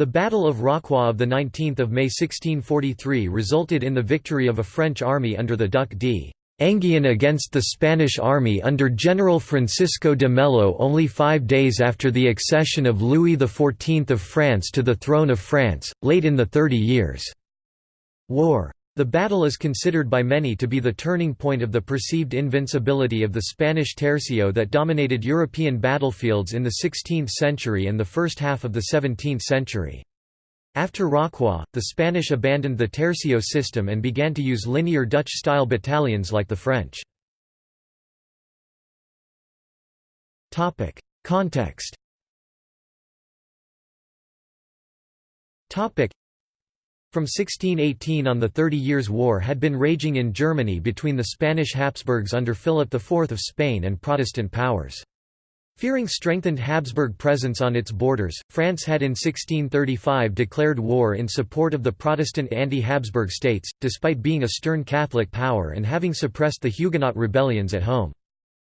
The Battle of Rocroi of 19 May 1643 resulted in the victory of a French army under the Duc d'Enghien against the Spanish army under General Francisco de Mello only five days after the accession of Louis XIV of France to the throne of France, late in the Thirty Years' War. The battle is considered by many to be the turning point of the perceived invincibility of the Spanish tercio that dominated European battlefields in the 16th century and the first half of the 17th century. After Rocroi, the Spanish abandoned the tercio system and began to use linear Dutch-style battalions like the French. Context from 1618 on the Thirty Years' War had been raging in Germany between the Spanish Habsburgs under Philip IV of Spain and Protestant powers. Fearing strengthened Habsburg presence on its borders, France had in 1635 declared war in support of the Protestant anti-Habsburg states, despite being a stern Catholic power and having suppressed the Huguenot rebellions at home.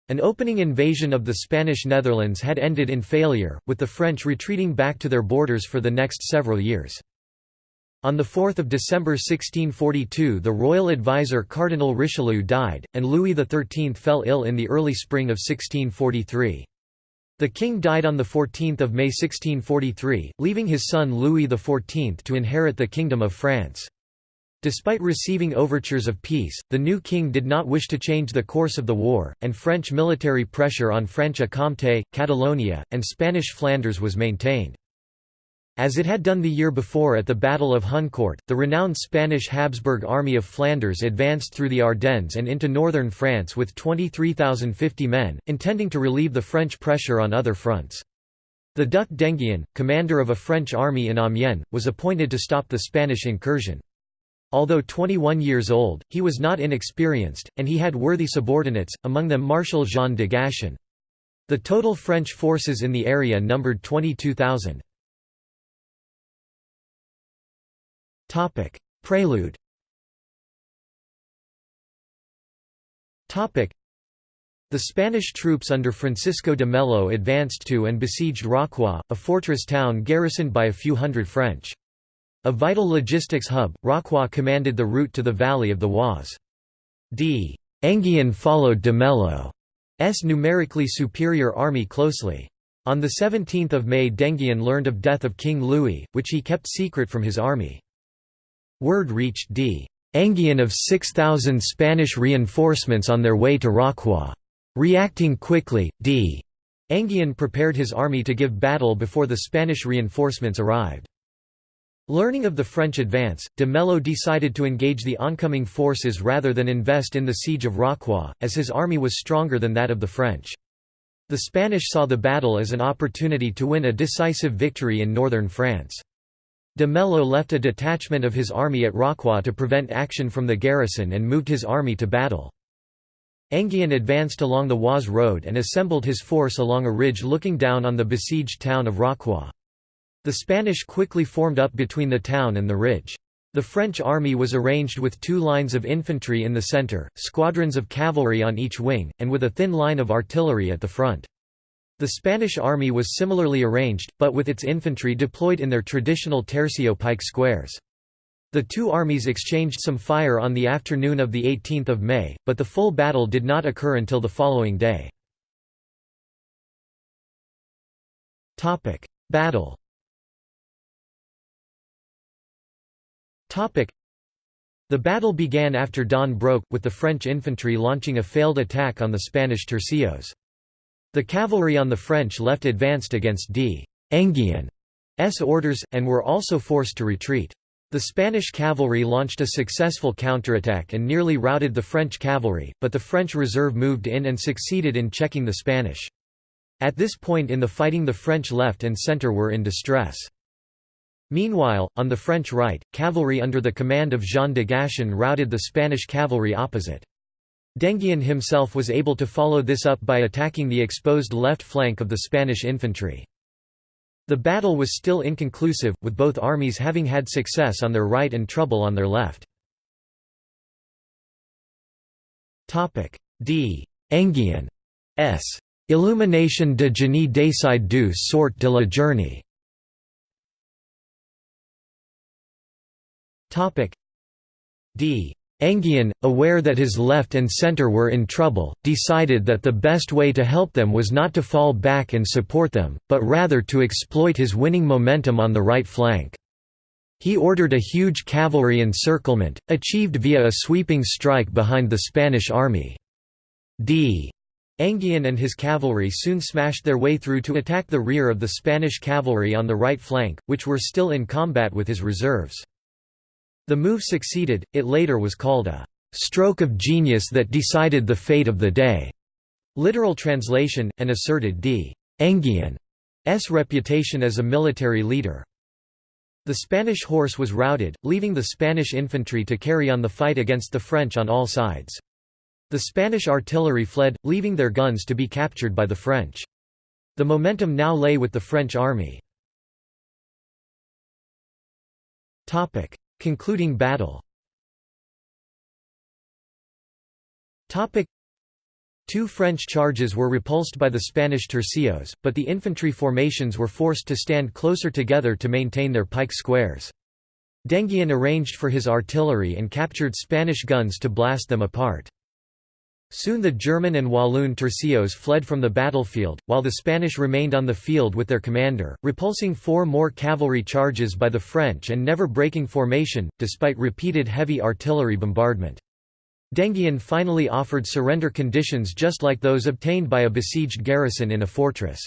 An opening invasion of the Spanish Netherlands had ended in failure, with the French retreating back to their borders for the next several years. On 4 December 1642 the royal advisor Cardinal Richelieu died, and Louis XIII fell ill in the early spring of 1643. The king died on 14 May 1643, leaving his son Louis XIV to inherit the Kingdom of France. Despite receiving overtures of peace, the new king did not wish to change the course of the war, and French military pressure on Franche-Comté, Catalonia, and Spanish Flanders was maintained. As it had done the year before at the Battle of Honnecourt, the renowned Spanish Habsburg Army of Flanders advanced through the Ardennes and into northern France with 23,050 men, intending to relieve the French pressure on other fronts. The Duc d'Enghien, commander of a French army in Amiens, was appointed to stop the Spanish incursion. Although 21 years old, he was not inexperienced, and he had worthy subordinates, among them Marshal Jean de Gassion. The total French forces in the area numbered 22,000. Topic: Prelude. Topic: The Spanish troops under Francisco de Mello advanced to and besieged Rocroi, a fortress town garrisoned by a few hundred French. A vital logistics hub, Rocroi commanded the route to the valley of the Oise. D. Enghien followed de Mello's numerically superior army closely. On 17 May d'Enghien learned of death of King Louis, which he kept secret from his army. Word reached D. Enghien of 6,000 Spanish reinforcements on their way to Rocroi. Reacting quickly, D. Enghien prepared his army to give battle before the Spanish reinforcements arrived. Learning of the French advance, de Mello decided to engage the oncoming forces rather than invest in the siege of Rocroi, as his army was stronger than that of the French. The Spanish saw the battle as an opportunity to win a decisive victory in northern France. De Mello left a detachment of his army at Rocroi to prevent action from the garrison and moved his army to battle. Enghien advanced along the Oise road and assembled his force along a ridge looking down on the besieged town of Rocroi. The Spanish quickly formed up between the town and the ridge. The French army was arranged with two lines of infantry in the centre, squadrons of cavalry on each wing, and with a thin line of artillery at the front. The Spanish army was similarly arranged, but with its infantry deployed in their traditional tercio pike squares. The two armies exchanged some fire on the afternoon of 18 May, but the full battle did not occur until the following day. Battle The battle began after dawn broke, with the French infantry launching a failed attack on the Spanish tercios. The cavalry on the French left advanced against D. Orders, and were also forced to retreat. The Spanish cavalry launched a successful counterattack and nearly routed the French cavalry, but the French reserve moved in and succeeded in checking the Spanish. At this point in the fighting the French left and centre were in distress. Meanwhile, on the French right, cavalry under the command of Jean de Gassion routed the Spanish cavalry opposite. d'Enghien himself was able to follow this up by attacking the exposed left flank of the Spanish infantry. The battle was still inconclusive, with both armies having had success on their right and trouble on their left. D. Enghien S. Illumination de génie décide du sort de la journée D. Enghien, aware that his left and center were in trouble, decided that the best way to help them was not to fall back and support them, but rather to exploit his winning momentum on the right flank. He ordered a huge cavalry encirclement, achieved via a sweeping strike behind the Spanish army. D. Enghien and his cavalry soon smashed their way through to attack the rear of the Spanish cavalry on the right flank, which were still in combat with his reserves. The move succeeded, it later was called a «stroke of genius that decided the fate of the day», literal translation, and asserted D. Enghien's reputation as a military leader. The Spanish horse was routed, leaving the Spanish infantry to carry on the fight against the French on all sides. The Spanish artillery fled, leaving their guns to be captured by the French. The momentum now lay with the French army. Concluding battle Two French charges were repulsed by the Spanish tercios, but the infantry formations were forced to stand closer together to maintain their pike squares. d'Enghien arranged for his artillery and captured Spanish guns to blast them apart. Soon the German and Walloon tercios fled from the battlefield, while the Spanish remained on the field with their commander, repulsing four more cavalry charges by the French and never breaking formation, despite repeated heavy artillery bombardment. d'Enghien finally offered surrender conditions just like those obtained by a besieged garrison in a fortress.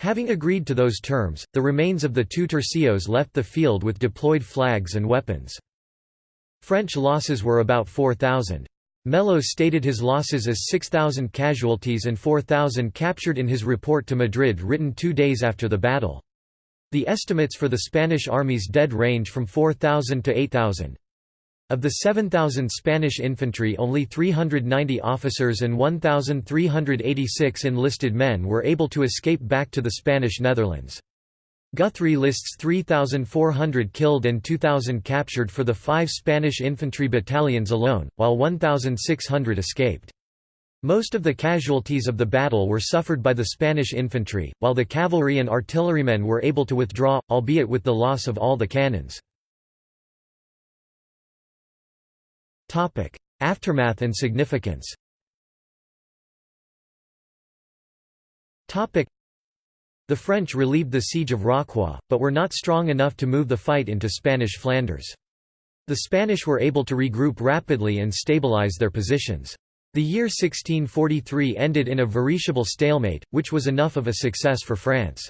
Having agreed to those terms, the remains of the two tercios left the field with deployed flags and weapons. French losses were about 4,000. Mello stated his losses as 6,000 casualties and 4,000 captured in his report to Madrid written two days after the battle. The estimates for the Spanish army's dead range from 4,000 to 8,000. Of the 7,000 Spanish infantry only 390 officers and 1,386 enlisted men were able to escape back to the Spanish Netherlands. Guthrie lists 3,400 killed and 2,000 captured for the five Spanish infantry battalions alone, while 1,600 escaped. Most of the casualties of the battle were suffered by the Spanish infantry, while the cavalry and artillerymen were able to withdraw, albeit with the loss of all the cannons. Aftermath and significance the French relieved the siege of Rocroi, but were not strong enough to move the fight into Spanish Flanders. The Spanish were able to regroup rapidly and stabilize their positions. The year 1643 ended in a veritable stalemate, which was enough of a success for France.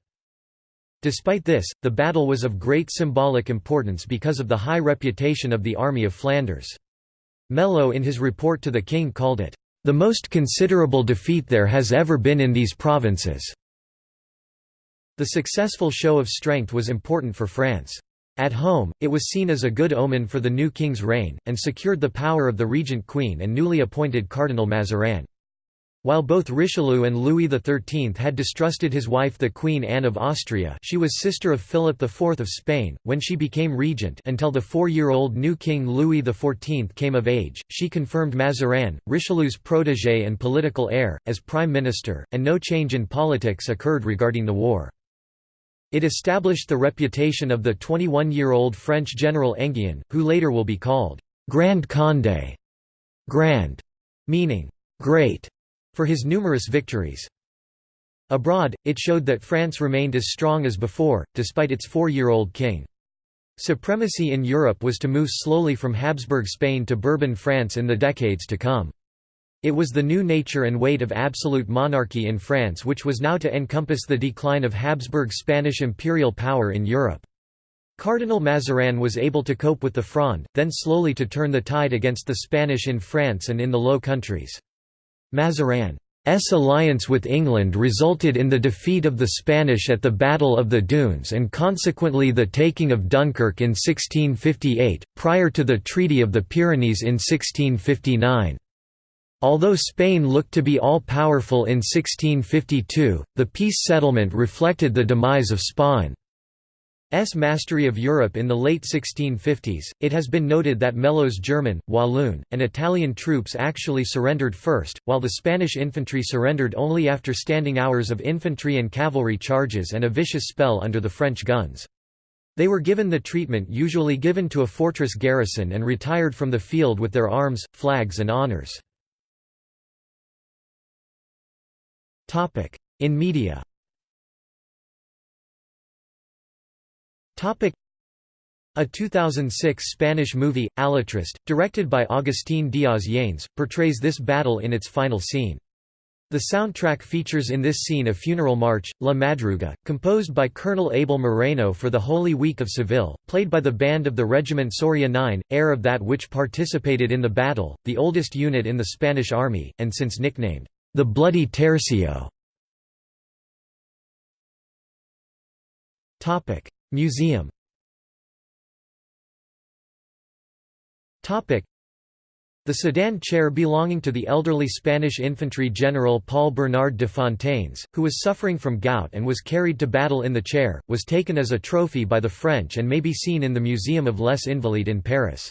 Despite this, the battle was of great symbolic importance because of the high reputation of the Army of Flanders. Mello in his report to the king called it, "...the most considerable defeat there has ever been in these provinces." The successful show of strength was important for France. At home, it was seen as a good omen for the new king's reign, and secured the power of the regent queen and newly appointed Cardinal Mazarin. While both Richelieu and Louis XIII had distrusted his wife the Queen Anne of Austria she was sister of Philip IV of Spain, when she became regent until the four-year-old new king Louis XIV came of age, she confirmed Mazarin, Richelieu's protégé and political heir, as prime minister, and no change in politics occurred regarding the war. It established the reputation of the 21-year-old French general Enghien, who later will be called Grand Condé, grand, meaning great, for his numerous victories. Abroad, it showed that France remained as strong as before, despite its four-year-old king. Supremacy in Europe was to move slowly from Habsburg Spain to Bourbon France in the decades to come. It was the new nature and weight of absolute monarchy in France which was now to encompass the decline of Habsburg Spanish imperial power in Europe. Cardinal Mazarin was able to cope with the Fronde, then slowly to turn the tide against the Spanish in France and in the Low Countries. Mazarin's alliance with England resulted in the defeat of the Spanish at the Battle of the Dunes and consequently the taking of Dunkirk in 1658, prior to the Treaty of the Pyrenees in 1659. Although Spain looked to be all-powerful in 1652, the peace settlement reflected the demise of Spain's mastery of Europe in the late 1650s. It has been noted that Mello's German, Walloon, and Italian troops actually surrendered first, while the Spanish infantry surrendered only after standing hours of infantry and cavalry charges and a vicious spell under the French guns. They were given the treatment usually given to a fortress garrison and retired from the field with their arms, flags and honors. In media. A 2006 Spanish movie, Alatriste, directed by Agustín Díaz Yanes, portrays this battle in its final scene. The soundtrack features in this scene a funeral march, La Madruga, composed by Colonel Abel Moreno for the Holy Week of Seville, played by the band of the Regiment Soria 9, heir of that which participated in the battle, the oldest unit in the Spanish army, and since nicknamed, the Bloody Tercio. Museum the sedan chair belonging to the elderly Spanish infantry general Paul Bernard de Fontaines, who was suffering from gout and was carried to battle in the chair, was taken as a trophy by the French and may be seen in the Museum of Les Invalides in Paris.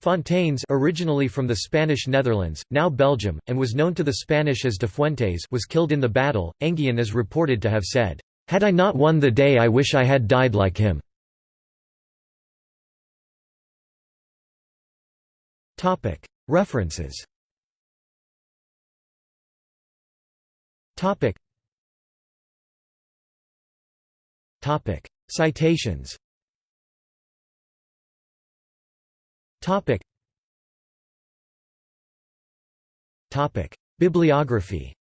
Fontaines originally from the Spanish Netherlands, now Belgium, and was known to the Spanish as de Fuentes was killed in the battle. Enghien is reported to have said, "'Had I not won the day I wish I had died like him." References Citations Bibliography